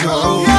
your own. Yeah.